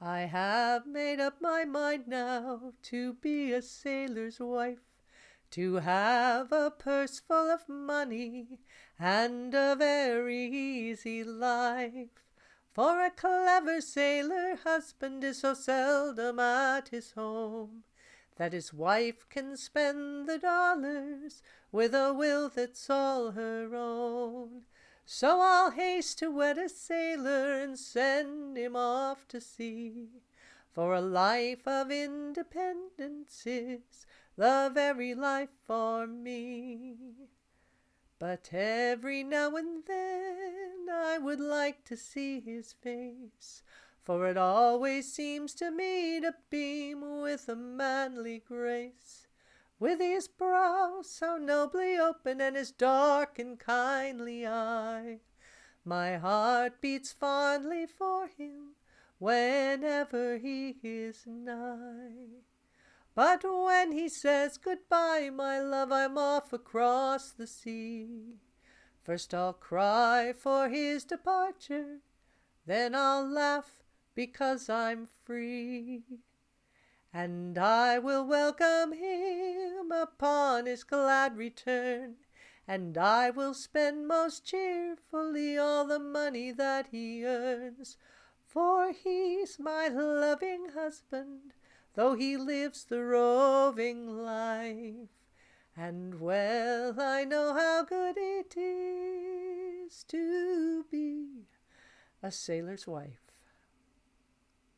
I have made up my mind now to be a sailor's wife, to have a purse full of money and a very easy life. For a clever sailor husband is so seldom at his home that his wife can spend the dollars with a will that's all her own. So I'll haste to wed a sailor and send him off to sea. For a life of independence is the very life for me. But every now and then I would like to see his face, for it always seems to me to beam with a manly grace with his brow so nobly open and his dark and kindly eye. My heart beats fondly for him whenever he is nigh. But when he says goodbye, my love, I'm off across the sea. First I'll cry for his departure, then I'll laugh because I'm free. And I will welcome him upon his glad return, and I will spend most cheerfully all the money that he earns. For he's my loving husband, though he lives the roving life. And well I know how good it is to be a sailor's wife.